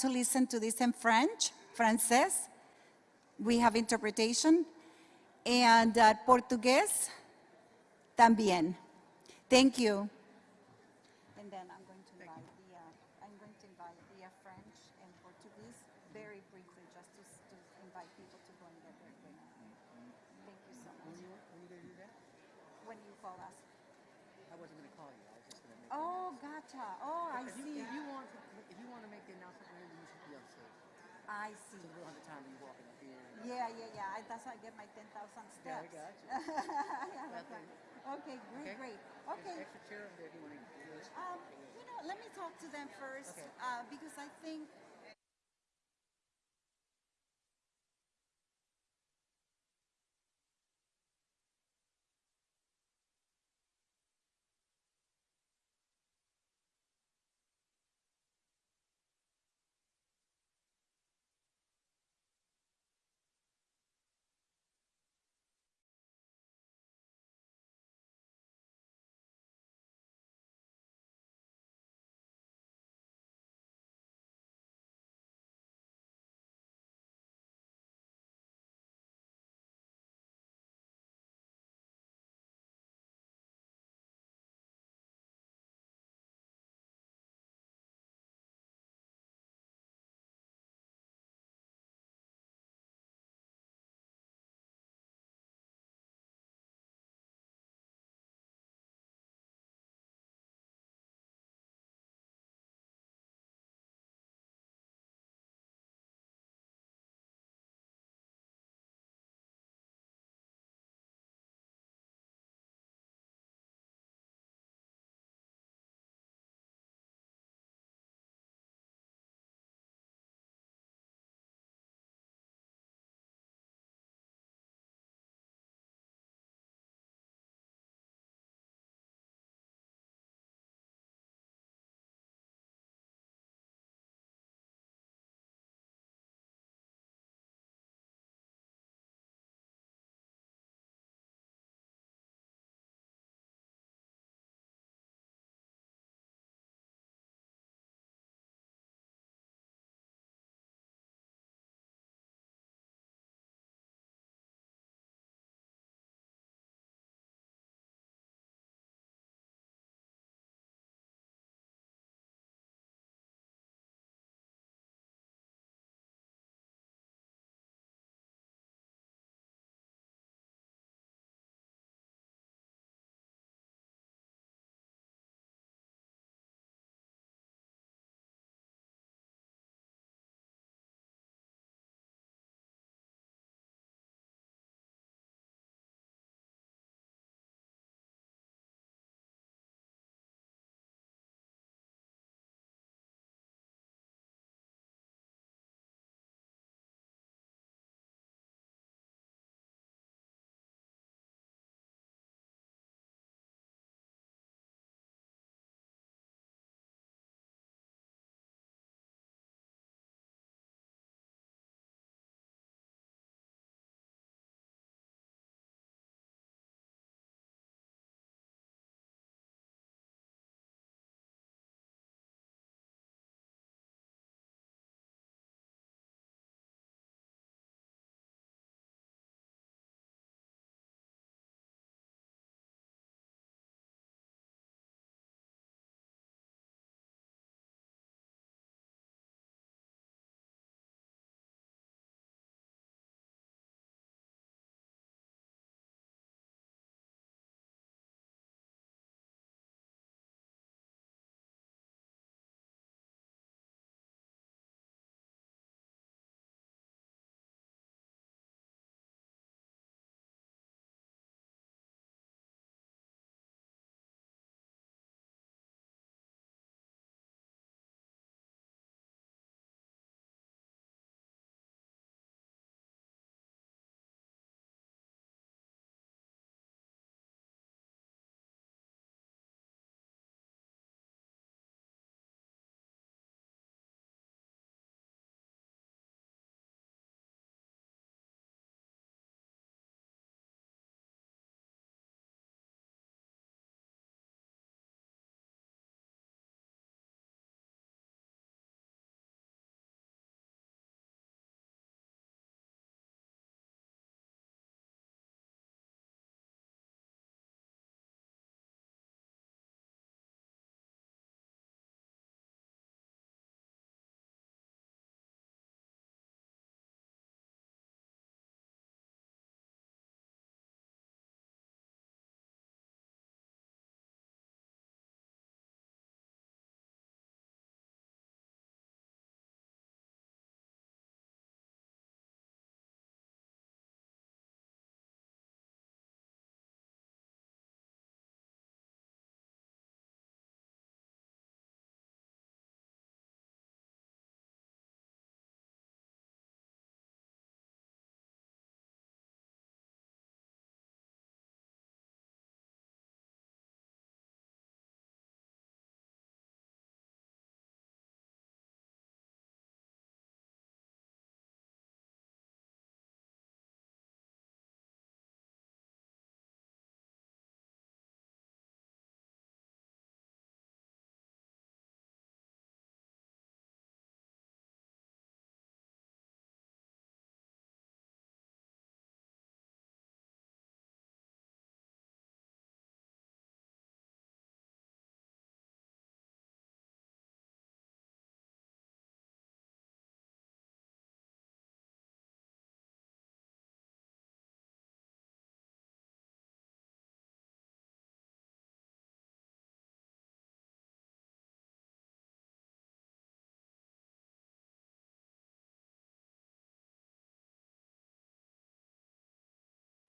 to listen to this in French, francés. We have interpretation. And uh, Portugués también. Thank you. And then I'm going to invite the, uh, I'm going to invite the uh, French and Portuguese very briefly, just to, to invite people to go and get their drink. Thank you so much. When you, when you do that? When you call us. I wasn't gonna call you, I was just gonna make. Oh, gotcha. Oh, I see. you want, to- if you wanna make the announcement later, you should be on stage. I see. So we don't have the time of you walking up here. and- Yeah, yeah, yeah. I, that's how I get my 10,000 steps. Yeah, I got you. Yeah, That's okay. Okay, great, Okay. great. Okay. extra chair over there if you wanna use. Um, you know, let me talk to them first Okay. uh, because I think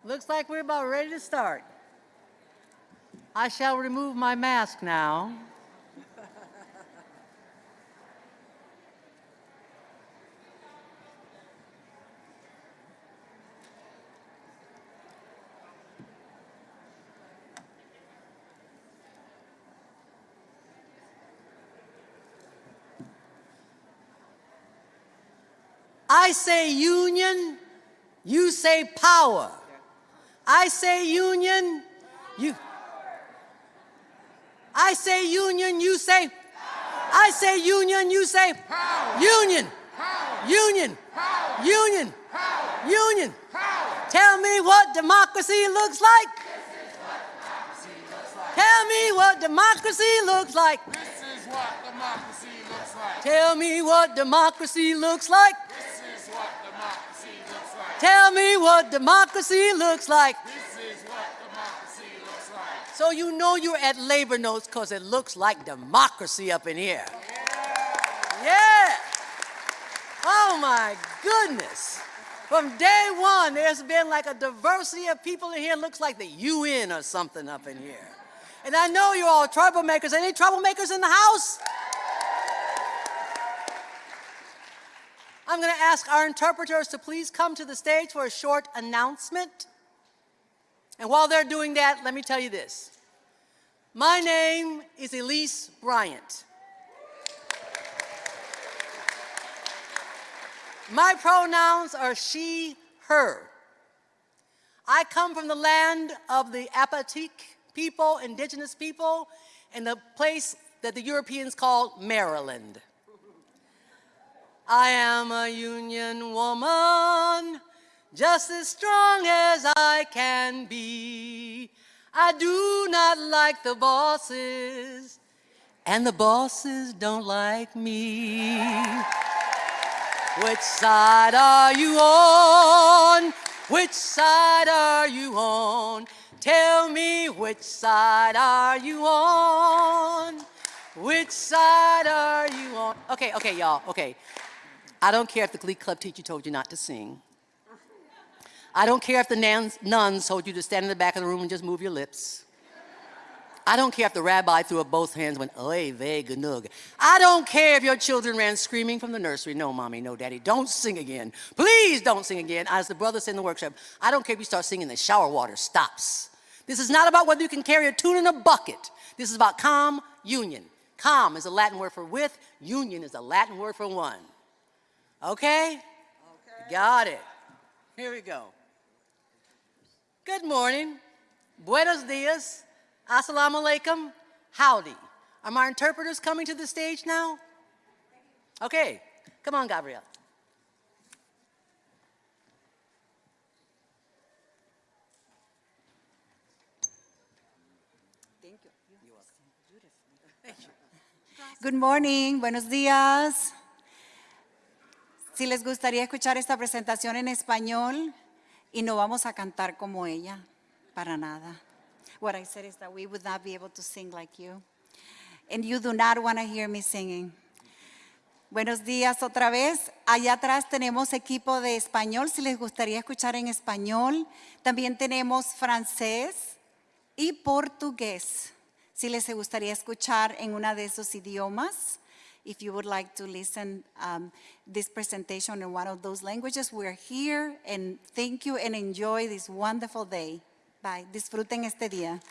Looks like we're about ready to start. I shall remove my mask now. I say union, you say power. I say union, you. I say union, you say. I say union, you say. Union. Union. Union. Union. Tell me what democracy looks like. Tell me what democracy looks like. This is what democracy looks like. Tell me what democracy looks like. This is what democracy looks like. Tell me what democracy looks like. This is what democracy looks like. So you know you're at labor notes because it looks like democracy up in here. Yeah. Oh my goodness. From day one, there's been like a diversity of people in here. Looks like the UN or something up in here. And I know you're all troublemakers. Any troublemakers in the house? I'm going to ask our interpreters to please come to the stage for a short announcement. And while they're doing that, let me tell you this. My name is Elise Bryant. My pronouns are she, her. I come from the land of the Apatik people, indigenous people, in the place that the Europeans call Maryland. I am a union woman, just as strong as I can be. I do not like the bosses, and the bosses don't like me. Which side are you on? Which side are you on? Tell me which side are you on? Which side are you on? Okay, okay, y'all, okay. I don't care if the Glee Club teacher told you not to sing. I don't care if the nuns, told you to stand in the back of the room and just move your lips. I don't care if the rabbi threw up both hands and went, oy vey ganug. I don't care if your children ran screaming from the nursery, no mommy, no daddy, don't sing again. Please don't sing again. As the brother said in the workshop, I don't care if you start singing the shower water stops. This is not about whether you can carry a tune in a bucket. This is about calm union. Calm is a Latin word for with, union is a Latin word for one. Okay? Okay. Got it. Here we go. Good morning. Buenos dias. Assalamu alaikum. Howdy. Are my interpreters coming to the stage now? Okay. Come on, Gabriel. Thank you. Good morning, buenos días. Si les gustaría escuchar esta presentación en español y no vamos a cantar como ella, para nada. What I said is that we would not be able to sing like you. And you do not want to hear me singing. Buenos días otra vez. Allá atrás tenemos equipo de español, si les gustaría escuchar en español. También tenemos francés y portugués, si les gustaría escuchar en una de esos idiomas. If you would like to listen um, this presentation in one of those languages, we're here and thank you and enjoy this wonderful day. Bye. Disfruten este día.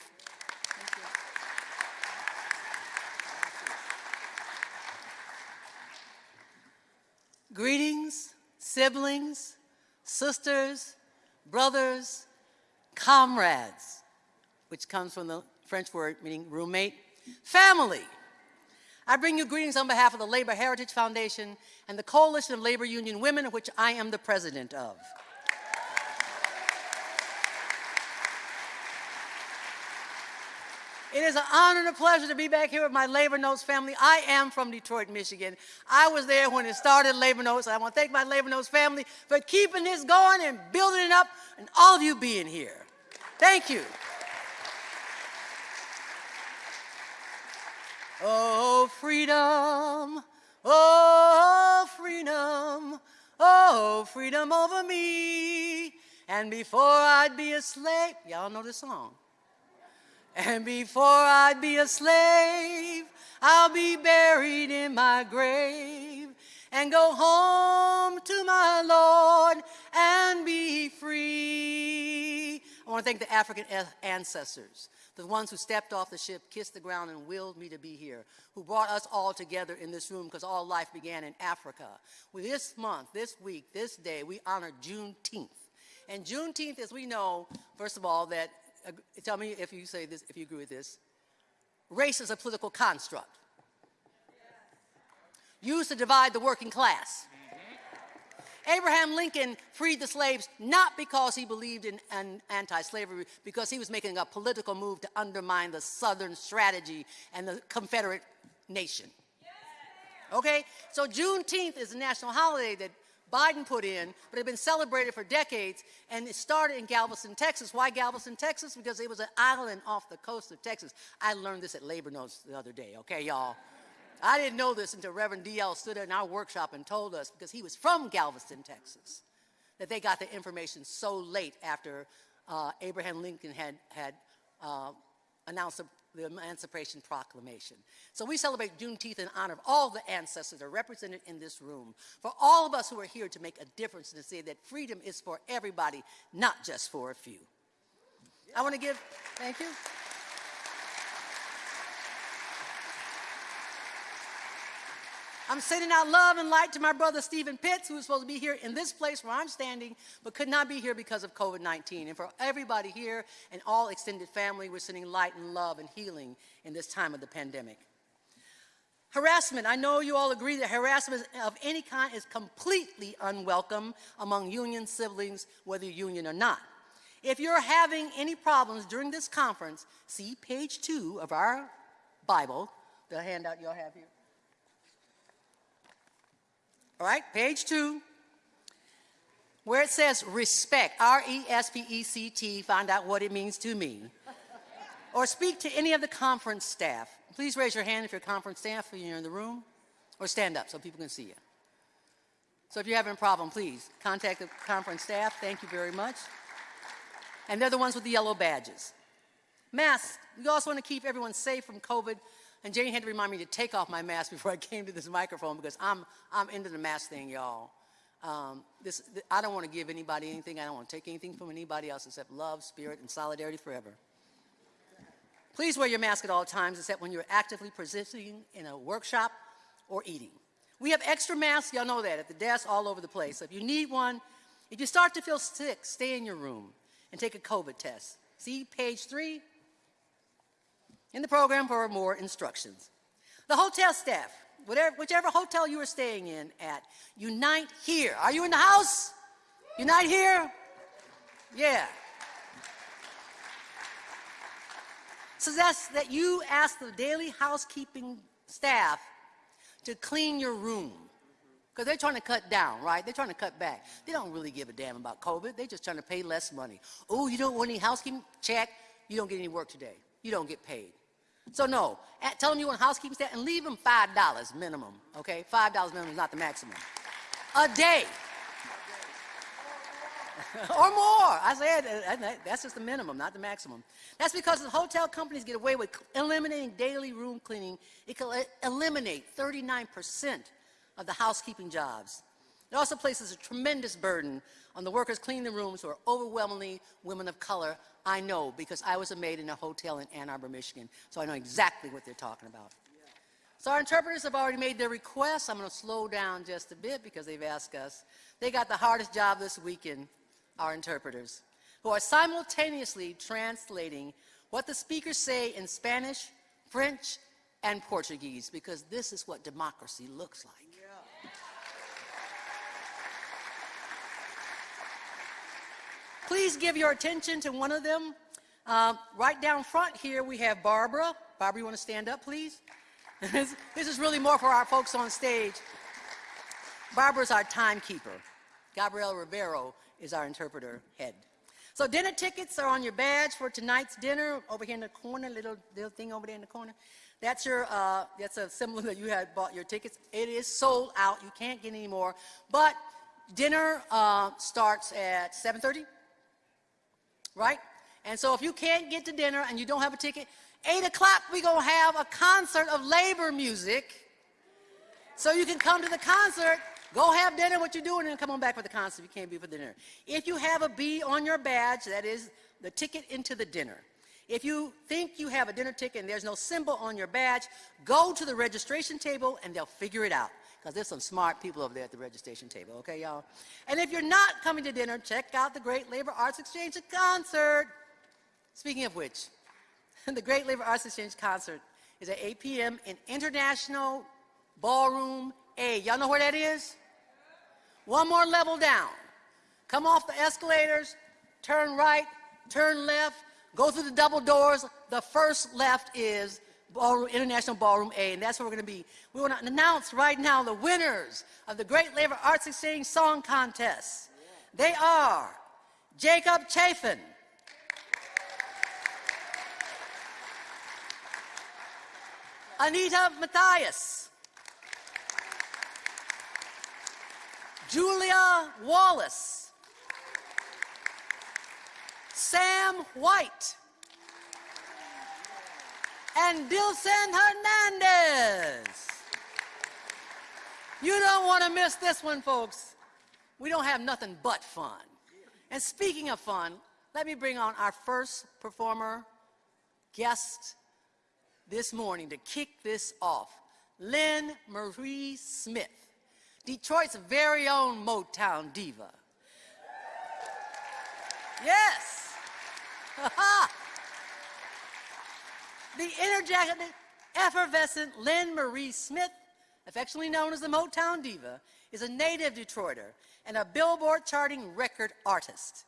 Greetings, siblings, sisters, brothers, comrades, which comes from the French word meaning roommate, family. I bring you greetings on behalf of the Labor Heritage Foundation and the Coalition of Labor Union Women, of which I am the president of. It is an honor and a pleasure to be back here with my Labor Notes family. I am from Detroit, Michigan. I was there when it started Labor Notes. I want to thank my Labor Notes family for keeping this going and building it up and all of you being here. Thank you. Oh, freedom, oh, freedom, oh, freedom over me And before I'd be a slave, y'all know this song. And before I'd be a slave, I'll be buried in my grave and go home to my Lord and be free. I want to thank the African ancestors, the ones who stepped off the ship, kissed the ground, and willed me to be here, who brought us all together in this room because all life began in Africa. Well, this month, this week, this day, we honor Juneteenth. And Juneteenth, as we know, first of all, that, uh, tell me if you say this, if you agree with this, race is a political construct used to divide the working class. Abraham Lincoln freed the slaves not because he believed in an anti-slavery, because he was making a political move to undermine the Southern strategy and the Confederate nation. Okay? So Juneteenth is a national holiday that Biden put in, but it had been celebrated for decades, and it started in Galveston, Texas. Why Galveston, Texas? Because it was an island off the coast of Texas. I learned this at Labor Notes the other day, okay, y'all? I didn't know this until Reverend D.L. stood in our workshop and told us, because he was from Galveston, Texas, that they got the information so late after uh, Abraham Lincoln had, had uh, announced the, Emancipation Proclamation. So we celebrate Juneteenth in honor of all the ancestors that are represented in this room, for all of us who are here to make a difference and to say that freedom is for everybody, not just for a few. I want to give, thank you. I'm sending out love and light to my brother Stephen Pitts, who is supposed to be here in this place where I'm standing, but could not be here because of COVID 19. And for everybody here and all extended family, we're sending light and love and healing in this time of the pandemic. Harassment. I know you all agree that harassment of any kind is completely unwelcome among union siblings, whether union or not. If you're having any problems during this conference, see page two of our Bible, the handout y'all have here. All right, page two, where it says respect, R E S P E C T, find out what it means to me. or speak to any of the conference staff. Please raise your hand if you're conference staff or you're in the room, or stand up so people can see you. So if you're having a problem, please contact the conference staff. Thank you very much. And they're the ones with the yellow badges. Masks. We also want to keep everyone safe from COVID and Jane had to remind me to take off my mask before I came to this microphone because I'm, I'm into the mask thing, y'all. Um, this, th I don't want to give anybody anything. I don't want to take anything from anybody else except love, spirit, and solidarity forever. Please wear your mask at all times except when you're actively participating in a workshop or eating. We have extra masks, y'all know that, at the desk all over the place. So if you need one, if you start to feel sick, stay in your room and take a COVID test. See page three, in the program for more instructions. The hotel staff, whatever, whichever hotel you are staying in at, unite here. Are you in the house? Unite here? Yeah. That's that you ask the daily housekeeping staff to clean your room. Because they're trying to cut down, right? They're trying to cut back. They don't really give a damn about COVID. They're just trying to pay less money. Oh, you don't want any housekeeping? Check. You don't get any work today. You don't get paid. So no, at, tell them you want housekeeping staff and leave them $5 minimum, okay? $5 minimum is not the maximum. A day. or more. I said uh, that's just the minimum, not the maximum. That's because the hotel companies get away with eliminating daily room cleaning. It can eliminate 39% of the housekeeping jobs. It also places a tremendous burden on the workers cleaning the rooms who are overwhelmingly women of color. I know because I was a maid in a hotel in Ann Arbor, Michigan, so I know exactly what they're talking about. So our interpreters have already made their requests. I'm going to slow down just a bit because they've asked us. They got the hardest job this weekend, our interpreters, who are simultaneously translating what the speakers say in Spanish, French, and Portuguese because this is what democracy looks like. Please give your attention to one of them. Uh, right down front here, we have Barbara. Barbara, you want to stand up, please? this is really more for our folks on stage. Barbara's our timekeeper. Gabrielle Rivero is our interpreter head. So dinner tickets are on your badge for tonight's dinner over here in the corner, little, little thing over there in the corner. That's your, uh, that's a symbol that you had bought your tickets. It is sold out. You can't get any more. But dinner uh, starts at 7.30 right? And so if you can't get to dinner and you don't have a ticket, 8 o'clock we're going to have a concert of labor music. So you can come to the concert, go have dinner, what you're doing, and come on back for the concert if you can't be for the dinner. If you have a B on your badge, that is the ticket into the dinner. If you think you have a dinner ticket and there's no symbol on your badge, go to the registration table and they'll figure it out. Because there's some smart people over there at the registration table, okay, y'all? And if you're not coming to dinner, check out the Great Labor Arts Exchange concert. Speaking of which, the Great Labor Arts Exchange concert is at 8 p.m. in International Ballroom A. Y'all know where that is? One more level down. Come off the escalators, turn right, turn left, go through the double doors. The first left is Ballroom, International Ballroom A, and that's where we're going to be. We want to announce right now the winners of the Great Labor Arts Exchange Song Contest. They are Jacob Chafin, Anita Matthias, Julia Wallace, Sam White, and Dilson Hernandez. You don't want to miss this one, folks. We don't have nothing but fun. And speaking of fun, let me bring on our first performer, guest this morning to kick this off. Lynn Marie Smith, Detroit's very own Motown diva. Yes. the energetic, effervescent Lynn Marie Smith, affectionately known as the Motown Diva, is a native Detroiter and a Billboard charting record artist.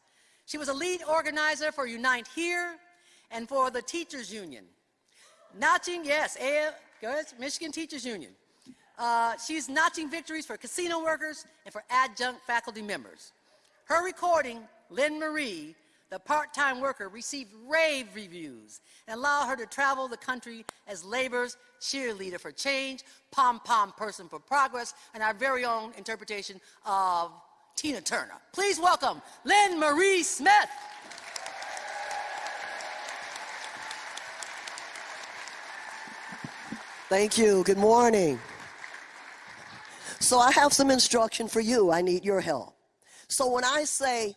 She was a lead organizer for Unite Here and for the Teachers Union. Notching, yes, A- good, Michigan Teachers Union. Uh, she's notching victories for casino workers and for adjunct faculty members. Her recording, Lynn Marie, the part-time worker, received rave reviews and allowed her to travel the country as labor's cheerleader for change, pom-pom person for progress, and our very own interpretation of Tina Turner. Please welcome Lynn Marie Smith. Thank you. Good morning. So I have some instruction for you. I need your help. So when I say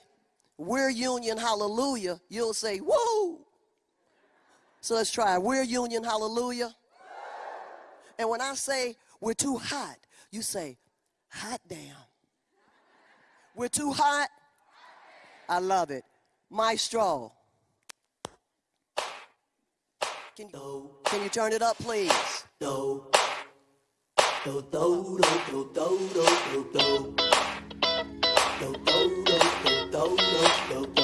we're union, hallelujah, you'll say, whoa. So let's try. We're union, hallelujah. And when I say we're too hot, you say, hot damn. We're too hot. I love it. My straw. Can you, can you turn it up, please? Do, do, não, não, não.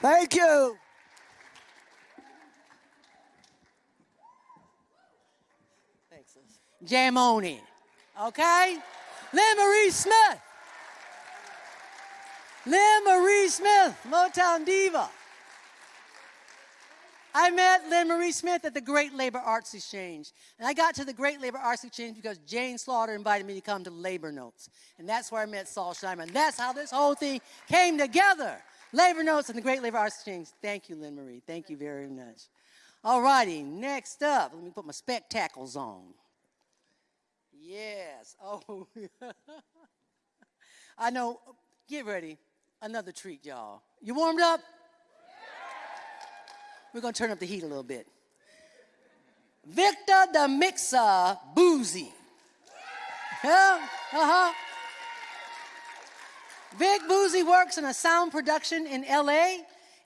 Thank you. Thanks. Jam on in. Okay? Lynn Marie Smith. Lynn Marie Smith, Motown Diva. I met Lynn Marie Smith at the Great Labor Arts Exchange. And I got to the Great Labor Arts Exchange because Jane Slaughter invited me to come to Labor Notes. And that's where I met Saul Schniderman. That's how this whole thing came together. Labor Notes and the Great Labor Arts Exchange. Thank you, Lynn Marie. Thank you very much. All righty, next up, let me put my spectacles on. Yes. Oh, I know. Get ready. Another treat, y'all. You warmed up? We're going to turn up the heat a little bit. Victor the Mixer Boozy. Yeah, uh Vic Boozy works in a sound production in LA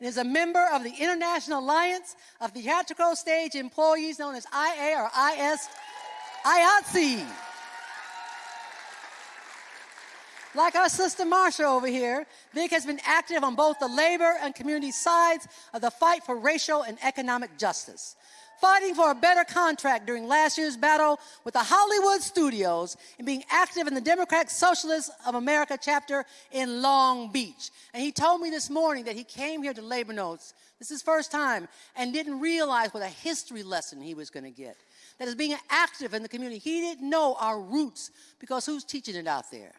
and is a member of the International Alliance of Theatrical Stage Employees, known as IA or IS, IATSE. Like our sister Marsha over here, Vic has been active on both the labor and community sides of the fight for racial and economic justice. Fighting for a better contract during last year's battle with the Hollywood studios and being active in the Democratic Socialists of America chapter in Long Beach. And he told me this morning that he came here to Labor Notes, this is his first time, and didn't realize what a history lesson he was going to get. That is being active in the community. He didn't know our roots because who's teaching it out there?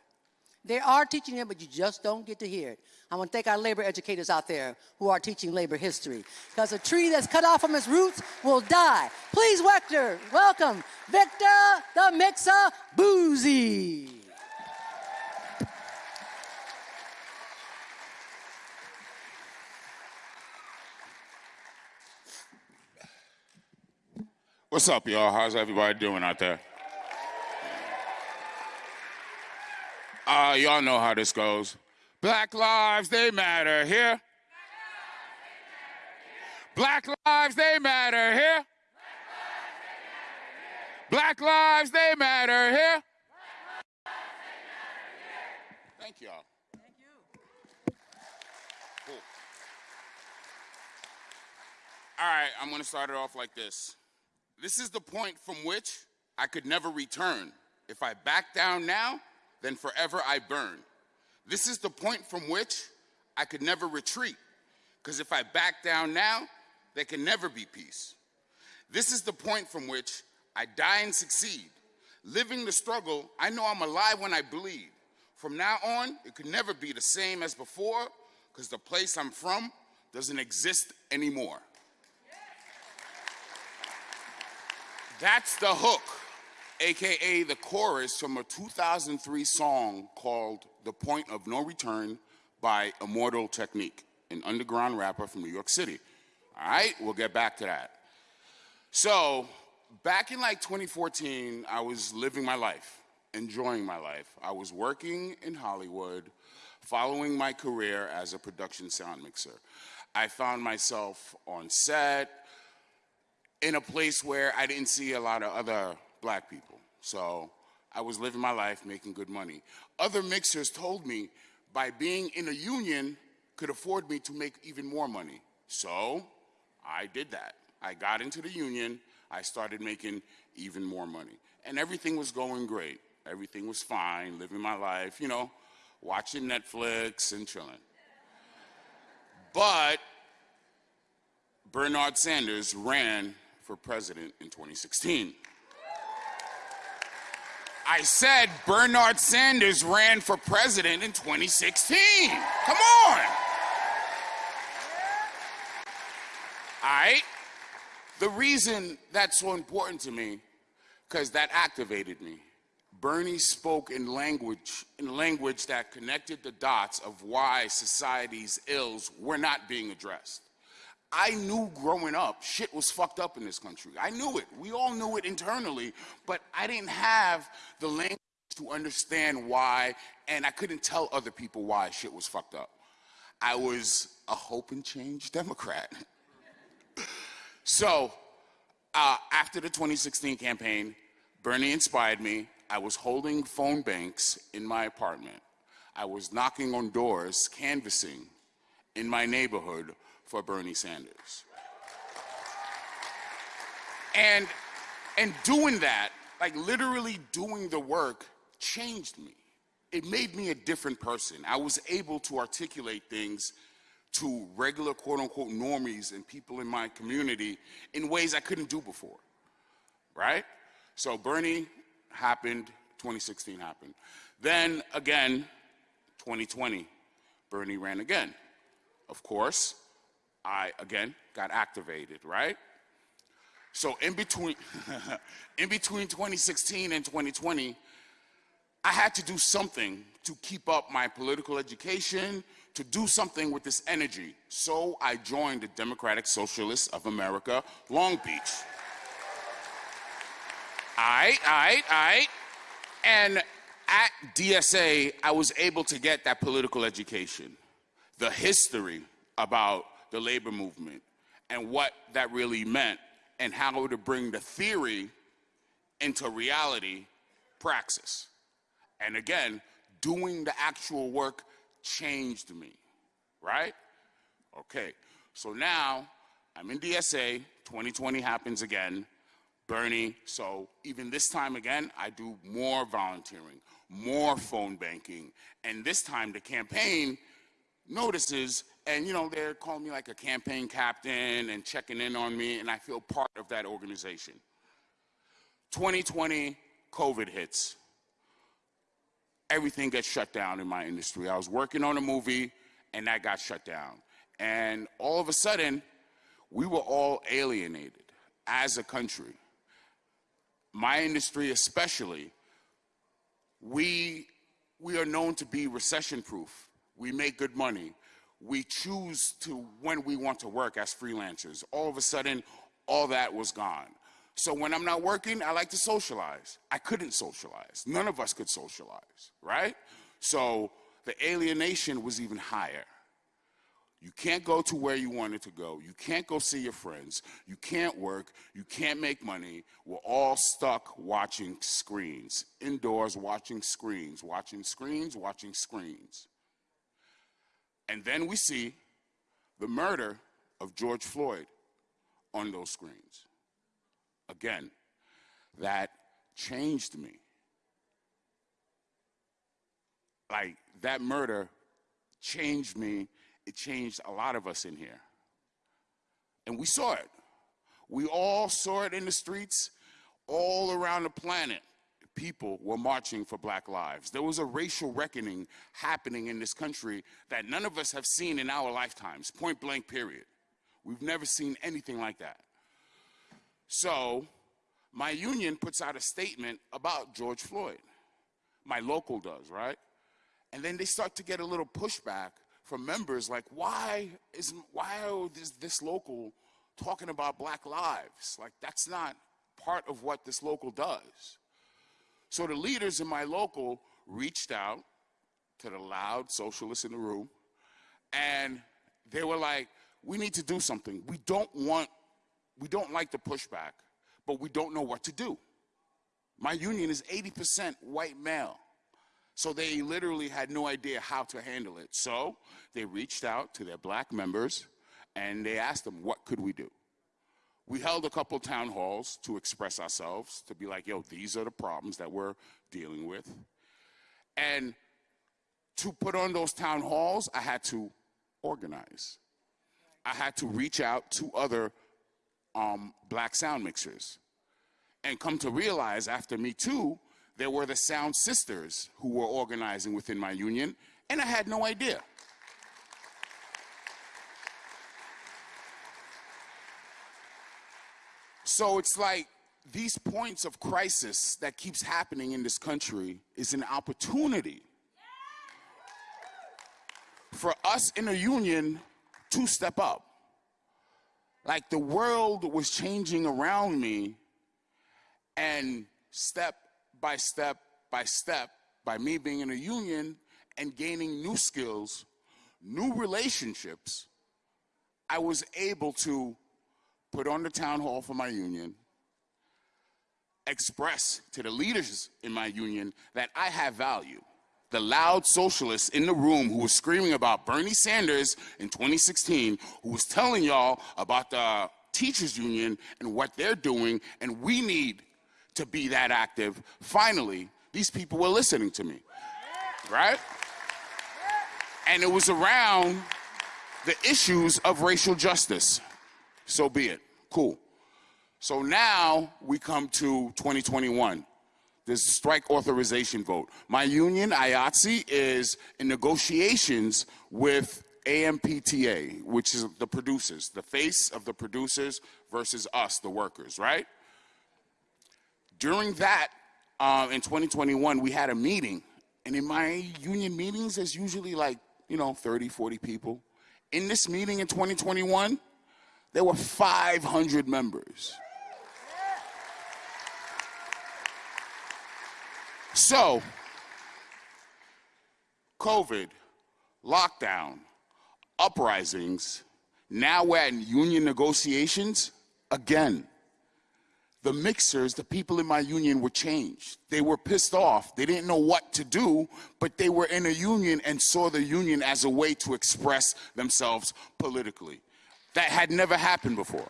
They are teaching it, but you just don't get to hear it. I want to thank our labor educators out there who are teaching labor history. Because a tree that's cut off from its roots will die. Please, Vector, welcome Victor the Mixer Boozy. What's up, y'all? How's everybody doing out there? Uh, y'all know how this goes. Black lives, they matter here. Black lives, they matter here. Black lives, they matter here. Thank y'all. Thank you. Cool. All right, I'm going to start it off like this. This is the point from which I could never return. If I back down now, then forever I burn. This is the point from which I could never retreat. Because if I back down now, there can never be peace. This is the point from which I die and succeed. Living the struggle, I know I'm alive when I bleed. From now on, it could never be the same as before, because the place I'm from doesn't exist anymore. That's the hook, AKA the chorus from a 2003 song called The Point of No Return by Immortal Technique, an underground rapper from New York City. All right, we'll get back to that. So, back in like 2014, I was living my life, enjoying my life. I was working in Hollywood, following my career as a production sound mixer. I found myself on set, in a place where I didn't see a lot of other black people. So I was living my life making good money. Other mixers told me by being in a union could afford me to make even more money. So I did that. I got into the union, I started making even more money. And everything was going great. Everything was fine, living my life, you know, watching Netflix and chilling. But Bernard Sanders ran for president in 2016. I said Bernard Sanders ran for president in 2016. Come on. All right? The reason that's so important to me, because that activated me. Bernie spoke in language, in language that connected the dots of why society's ills were not being addressed. I knew growing up shit was fucked up in this country. I knew it. We all knew it internally, but I didn't have the language to understand why, and I couldn't tell other people why shit was fucked up. I was a hope and change Democrat. so, uh, after the 2016 campaign, Bernie inspired me. I was holding phone banks in my apartment. I was knocking on doors, canvassing in my neighborhood for Bernie Sanders. And, and doing that, like literally doing the work, changed me. It made me a different person. I was able to articulate things to regular quote unquote normies and people in my community in ways I couldn't do before. Right? So Bernie happened, 2016 happened. Then again, 2020, Bernie ran again. Of course, I again got activated, right? So in between, in between 2016 and 2020, I had to do something to keep up my political education, to do something with this energy. So I joined the Democratic Socialists of America, Long Beach. I, I, I, and at DSA, I was able to get that political education, the history about the labor movement and what that really meant and how to bring the theory into reality praxis. And again, doing the actual work changed me, right? Okay, so now I'm in DSA, 2020 happens again, Bernie, so even this time again, I do more volunteering, more phone banking, and this time the campaign notices and you know they're calling me like a campaign captain and checking in on me and i feel part of that organization. 2020 covid hits. Everything gets shut down in my industry. I was working on a movie and that got shut down. And all of a sudden we were all alienated as a country. My industry especially we we are known to be recession proof we make good money we choose to when we want to work as freelancers. All of a sudden, all that was gone. So when I'm not working, I like to socialize. I couldn't socialize. None of us could socialize, right? So the alienation was even higher. You can't go to where you wanted to go. You can't go see your friends. You can't work. You can't make money. We're all stuck watching screens, indoors watching screens, watching screens, watching screens. And then we see the murder of George Floyd on those screens. Again, that changed me. Like, that murder changed me. It changed a lot of us in here. And we saw it. We all saw it in the streets all around the planet people were marching for black lives. There was a racial reckoning happening in this country that none of us have seen in our lifetimes, point blank, period. We've never seen anything like that. So, my union puts out a statement about George Floyd. My local does, right? And then they start to get a little pushback from members like, why is why is this local talking about black lives? Like that's not part of what this local does. So the leaders in my local reached out to the loud socialists in the room, and they were like, we need to do something. We don't want, we don't like the pushback, but we don't know what to do. My union is 80% white male. So they literally had no idea how to handle it. So they reached out to their black members and they asked them, what could we do? We held a couple town halls to express ourselves, to be like, yo, these are the problems that we're dealing with. And to put on those town halls, I had to organize. I had to reach out to other um, black sound mixers. And come to realize after Me Too, there were the Sound Sisters who were organizing within my union, and I had no idea. So it's like these points of crisis that keeps happening in this country is an opportunity for us in a union to step up. Like the world was changing around me and step by step by step, by me being in a union and gaining new skills, new relationships, I was able to put on the town hall for my union, express to the leaders in my union that I have value. The loud socialists in the room who was screaming about Bernie Sanders in 2016, who was telling y'all about the teachers union and what they're doing, and we need to be that active. Finally, these people were listening to me, right? And it was around the issues of racial justice. So be it. Cool. So now we come to 2021, this strike authorization vote. My union, IATSE, is in negotiations with AMPTP, which is the producers, the face of the producers versus us, the workers, right? During that, uh, in 2021, we had a meeting. And in my union meetings, there's usually like, you know, 30, 40 people. In this meeting in 2021, there were 500 members. So, COVID, lockdown, uprisings, now we're in union negotiations again. The mixers, the people in my union were changed. They were pissed off. They didn't know what to do, but they were in a union and saw the union as a way to express themselves politically. That had never happened before.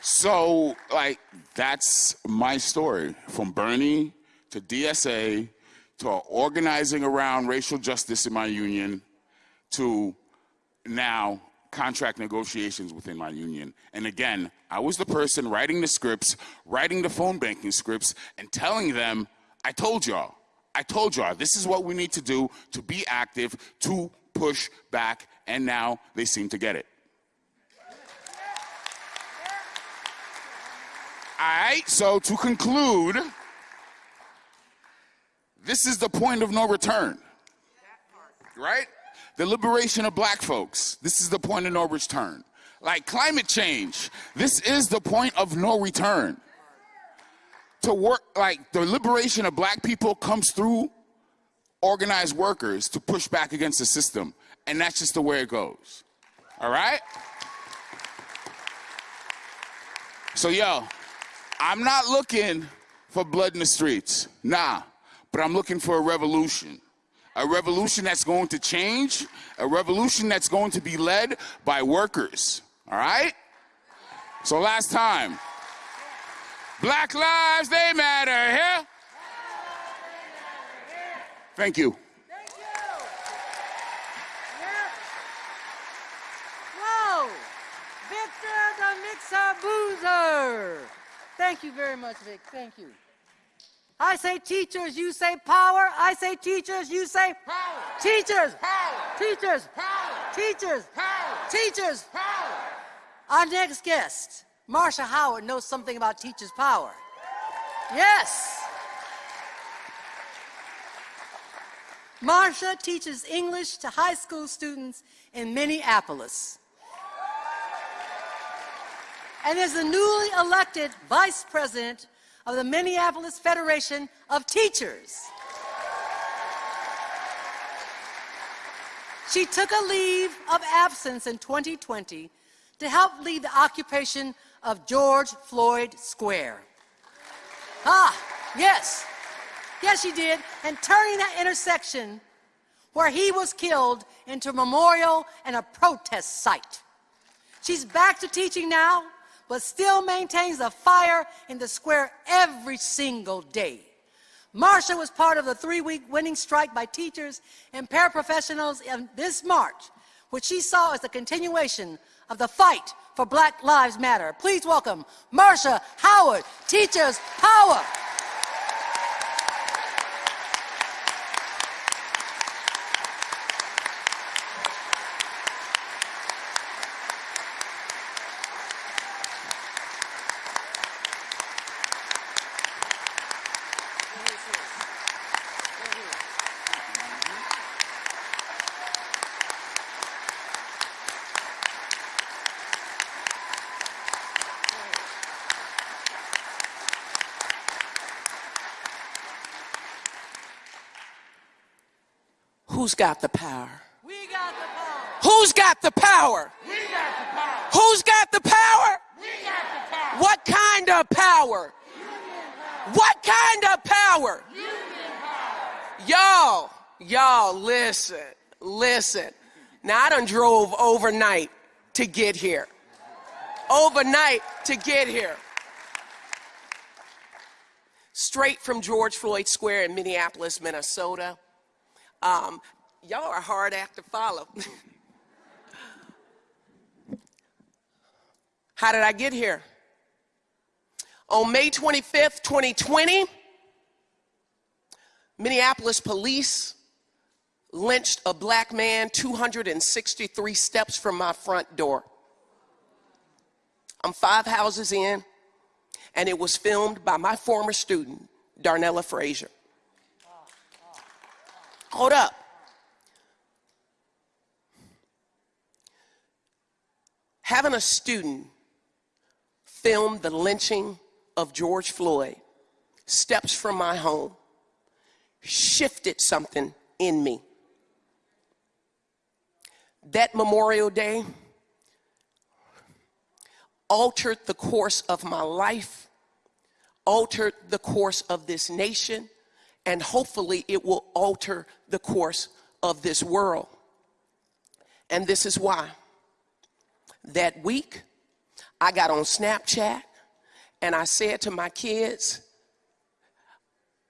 So, like, that's my story from Bernie to DSA to organizing around racial justice in my union to now contract negotiations within my union. And again, I was the person writing the scripts, writing the phone banking scripts, and telling them, I told y'all, I told y'all, this is what we need to do to be active, to push back, and now they seem to get it. All right, so to conclude, this is the point of no return. Right? The liberation of black folks. This is the point of no return. Like climate change. This is the point of no return. To work, like the liberation of black people comes through organized workers to push back against the system. And that's just the way it goes. All right? So, yo, I'm not looking for blood in the streets. Nah. But I'm looking for a revolution. A revolution that's going to change, a revolution that's going to be led by workers. All right? So last time, Black lives, they matter here. Thank you. Thank you. Yep. Whoa! Victor the Mixer Boozer. Thank you very much, Vic. Thank you. I say teachers, you say power. I say teachers, you say power. Teachers, power. Teachers, power. Teachers, power. Teachers, power. Our next guest, Marsha Howard, knows something about teachers' power. Yes. Marsha teaches English to high school students in Minneapolis. And is the newly elected vice president of the Minneapolis Federation of Teachers. She took a leave of absence in 2020 to help lead the occupation of George Floyd Square. Ah, yes, yes, she did, and turning that intersection where he was killed into a memorial and a protest site. She's back to teaching now, but still maintains the fire in the square every single day. Marsha was part of the three-week winning strike by teachers and paraprofessionals in this March, which she saw as a continuation of the fight for Black Lives Matter. Please welcome Marsha Howard, Teachers Power. Who's got the power? We got the power. Who's got the power? We got the power. Who's got the power? What kind of power? What kind of power? Y'all, y'all, listen, listen. Now I done drove overnight to get here. Overnight to get here. Straight from George Floyd Square in Minneapolis, Minnesota. Um, y'all are hard act to follow. How did I get here? On May 25th, 2020, Minneapolis police lynched a black man 263 steps from my front door. I'm five houses in, and it was filmed by my former student, Darnella Frazier. Hold up. Having a student film the lynching of George Floyd steps from my home shifted something in me. That Memorial Day altered the course of my life, altered the course of this nation, and hopefully it will alter the course of this world. And this is why. That week, I got on Snapchat and I said to my kids,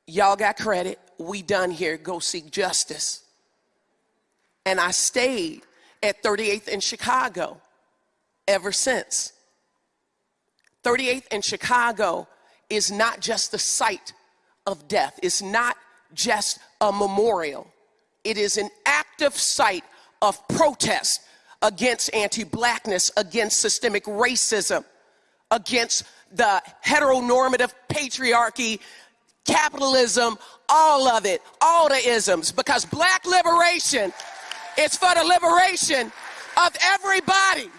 Y'all got credit. We done here. Go seek justice. And I stayed at 38th in Chicago ever since. 38th in Chicago is not just the site of death, it's not just a memorial, it is an active site of protest against anti blackness, against systemic racism, against the heteronormative patriarchy, capitalism, all of it, all the isms, because black liberation is for the liberation of everybody.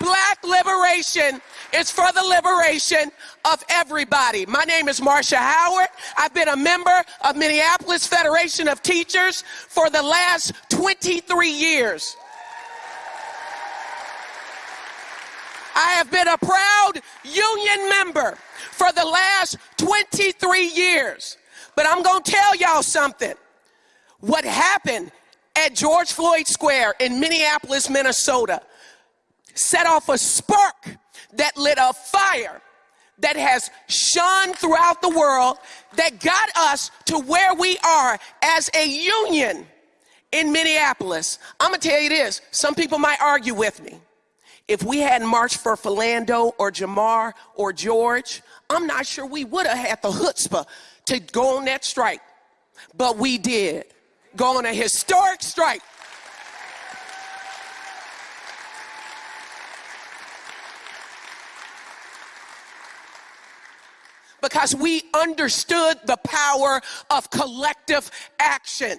Black liberation is for the liberation of everybody. My name is Marsha Howard. I've been a member of Minneapolis Federation of Teachers for the last 23 years. I have been a proud union member for the last 23 years. But I'm going to tell y'all something. What happened at George Floyd Square in Minneapolis, Minnesota, set off a spark that lit a fire that has shone throughout the world that got us to where we are as a union in Minneapolis. I'm gonna tell you this some people might argue with me. If we hadn't marched for Philando or Jamar or George, I'm not sure we would have had the chutzpah to go on that strike. But we did. Go on a historic strike. Because we understood the power of collective action.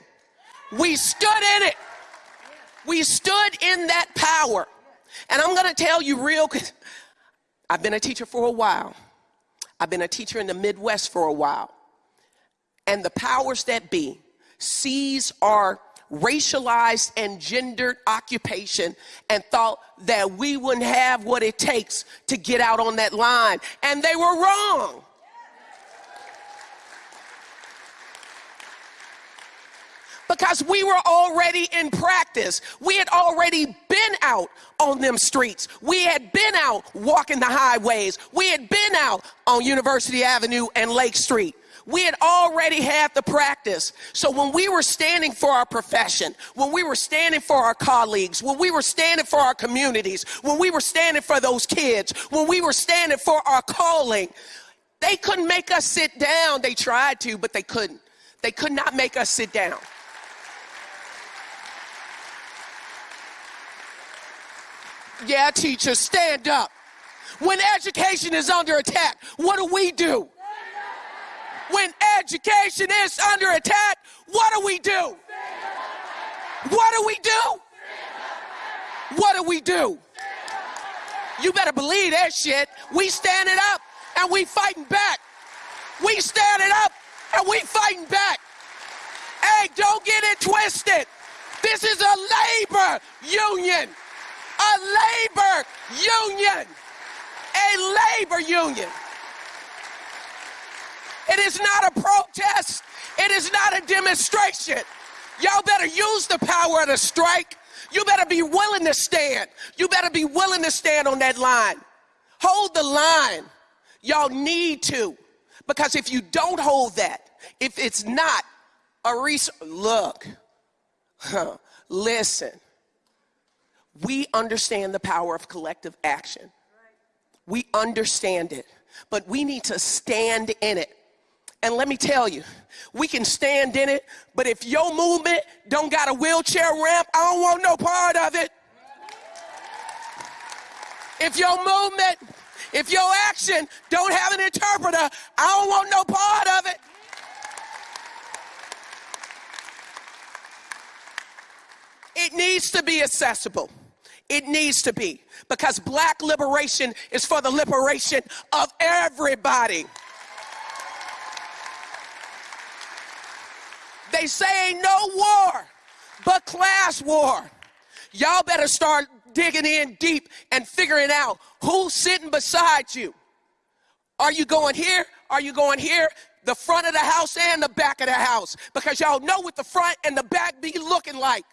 We stood in it. We stood in that power. And I'm going to tell you real I've been a teacher for a while. I've been a teacher in the Midwest for a while. And the powers that be sees our racialized and gendered occupation and thought that we wouldn't have what it takes to get out on that line. And they were wrong. Because we were already in practice. We had already been out on them streets. We had been out walking the highways. We had been out on University Avenue and Lake Street. We had already had the practice. So when we were standing for our profession, when we were standing for our colleagues, when we were standing for our communities, when we were standing for those kids, when we were standing for our calling, they couldn't make us sit down. They tried to, but they couldn't. They could not make us sit down. Yeah, teachers, stand up. When education is under attack, what do we do? When education is under attack, what do we do? What do we do? What do we do? You better believe that shit. We standing up and we fighting back. We standing up and we fighting back. Hey, don't get it twisted. This is a labor union. A labor union. A labor union. It is not a protest. It is not a demonstration. Y'all better use the power of the strike. You better be willing to stand. You better be willing to stand on that line. Hold the line. Y'all need to. Because if you don't hold that, if it's not a resource, look, huh, listen. We understand the power of collective action. We understand it, but we need to stand in it. And let me tell you, we can stand in it, but if your movement don't got a wheelchair ramp, I don't want no part of it. If your movement, if your action don't have an interpreter, I don't want no part of it. It needs to be accessible. It needs to be because black liberation is for the liberation of everybody. They say no war but class war. Y'all better start digging in deep and figuring out who's sitting beside you. Are you going here? Are you going here? The front of the house and the back of the house. Because y'all know what the front and the back be looking like.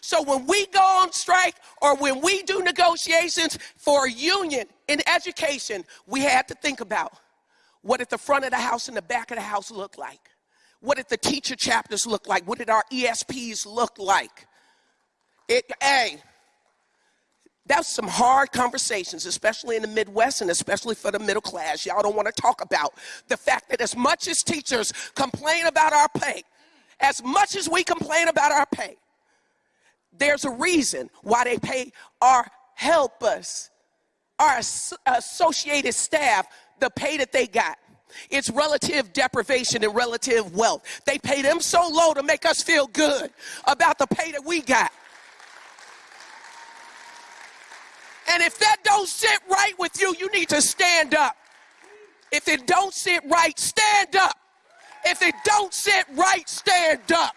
So when we go on strike or when we do negotiations for a union in education, we had to think about what did the front of the house and the back of the house look like? What did the teacher chapters look like? What did our ESPs look like? It, hey, that's some hard conversations, especially in the Midwest and especially for the middle class. Y'all don't want to talk about the fact that as much as teachers complain about our pay, as much as we complain about our pay, there's a reason why they pay our helpers, our associated staff, the pay that they got. It's relative deprivation and relative wealth. They pay them so low to make us feel good about the pay that we got. And if that don't sit right with you, you need to stand up. If it don't sit right, stand up. If it don't sit right, stand up.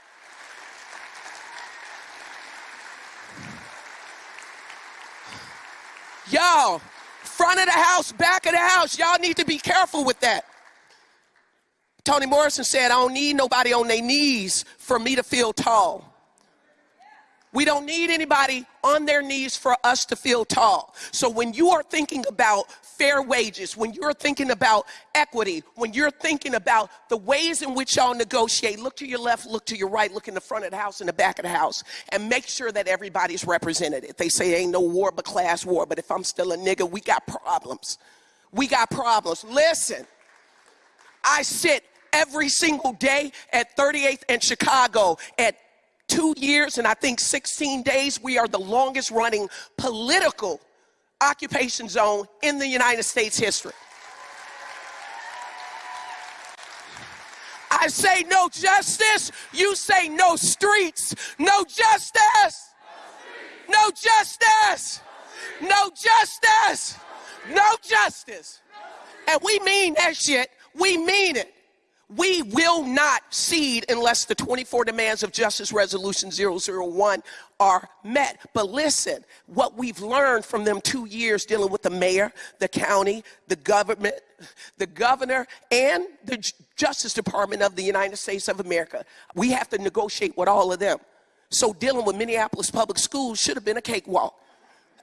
Y'all, front of the house, back of the house, y'all need to be careful with that. Toni Morrison said, I don't need nobody on their knees for me to feel tall. We don't need anybody on their knees for us to feel tall. So when you are thinking about fair wages, when you're thinking about equity, when you're thinking about the ways in which y'all negotiate, look to your left, look to your right, look in the front of the house and the back of the house, and make sure that everybody's represented. If they say ain't no war but class war, but if I'm still a nigga, we got problems. We got problems. Listen, I sit every single day at 38th and Chicago at two years and I think 16 days, we are the longest running political occupation zone in the United States history. I say no justice, you say no streets. No justice. No justice. No justice. No justice. And we mean that shit. We mean it. We will not cede unless the 24 demands of Justice Resolution 001 are met. But listen, what we've learned from them two years dealing with the mayor, the county, the government, the governor, and the Justice Department of the United States of America, we have to negotiate with all of them. So dealing with Minneapolis public schools should have been a cakewalk.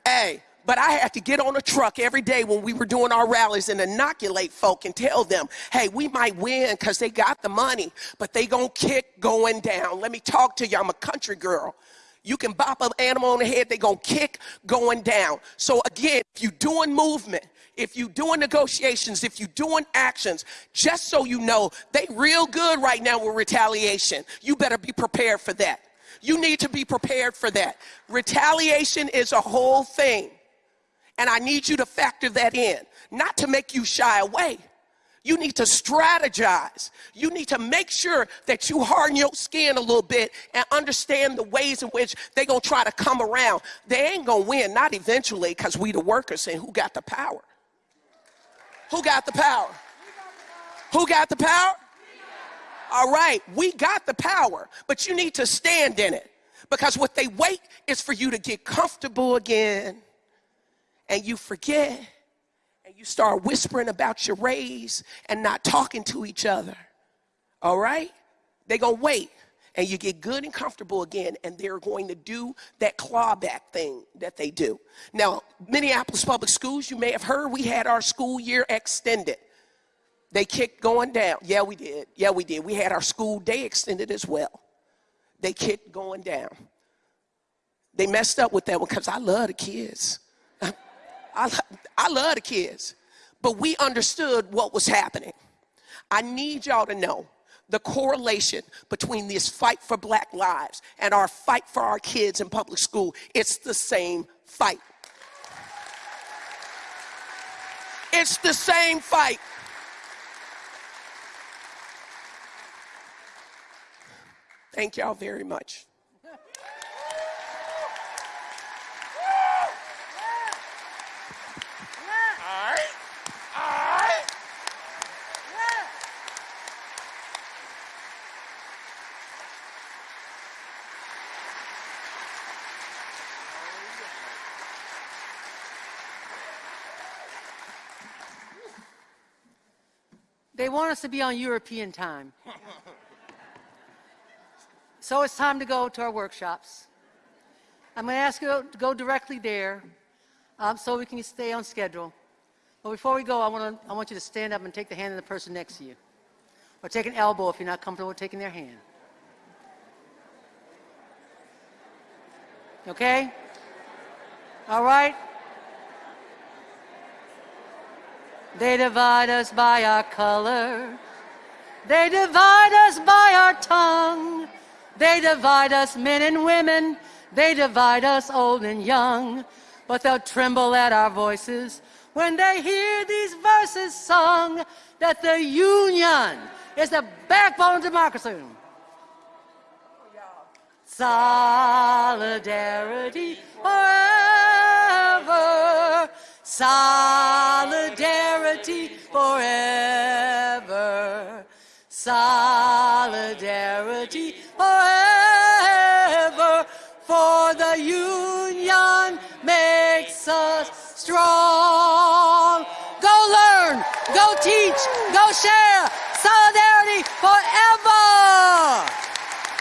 Hey, but I had to get on a truck every day when we were doing our rallies and inoculate folk and tell them, hey, we might win because they got the money, but they gonna kick going down. Let me talk to you. I'm a country girl. You can bop an animal on the head, they gonna kick going down. So again, if you doing movement, if you doing negotiations, if you doing actions, just so you know, they real good right now with retaliation. You better be prepared for that. You need to be prepared for that. Retaliation is a whole thing. And I need you to factor that in, not to make you shy away. You need to strategize. You need to make sure that you harden your skin a little bit and understand the ways in which they're going to try to come around. They ain't going to win, not eventually, because we the workers and who got the power? Who got the power? Who got the power? All right, we got the power, but you need to stand in it because what they wait is for you to get comfortable again and you forget you start whispering about your raise and not talking to each other. All right? They're going to wait and you get good and comfortable again, and they're going to do that clawback thing that they do. Now, Minneapolis Public Schools, you may have heard, we had our school year extended. They kicked going down. Yeah, we did. Yeah, we did. We had our school day extended as well. They kicked going down. They messed up with that one because I love the kids. I, I love the kids. But we understood what was happening. I need y'all to know the correlation between this fight for black lives and our fight for our kids in public school. It's the same fight. It's the same fight. Thank y'all very much. All right. All right. They want us to be on European time. so it's time to go to our workshops. I'm going to ask you to go directly there um, so we can stay on schedule. But before we go, I, want to, I want you to stand up and take the hand of the person next to you. Or take an elbow if you're not comfortable taking their hand. Okay? All right? They divide us by our color. They divide us by our tongue. They divide us men and women. They divide us old and young. But they'll tremble at our voices when they hear these verses sung that the union is the backbone of democracy. Solidarity forever. Solidarity forever. Solidarity forever. For the union makes us strong. Go learn, go teach, go share. Solidarity forever.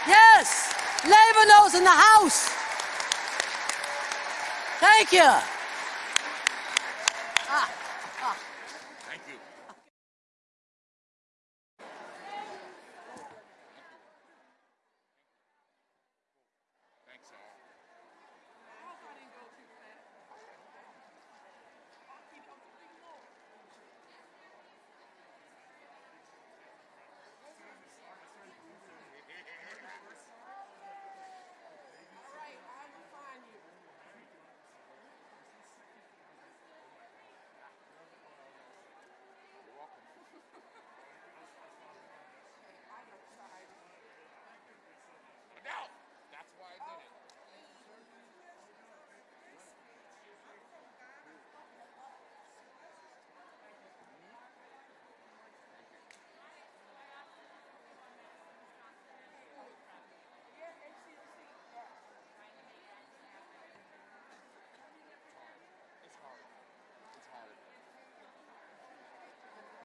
Yes, Labor Notes in the house. Thank you.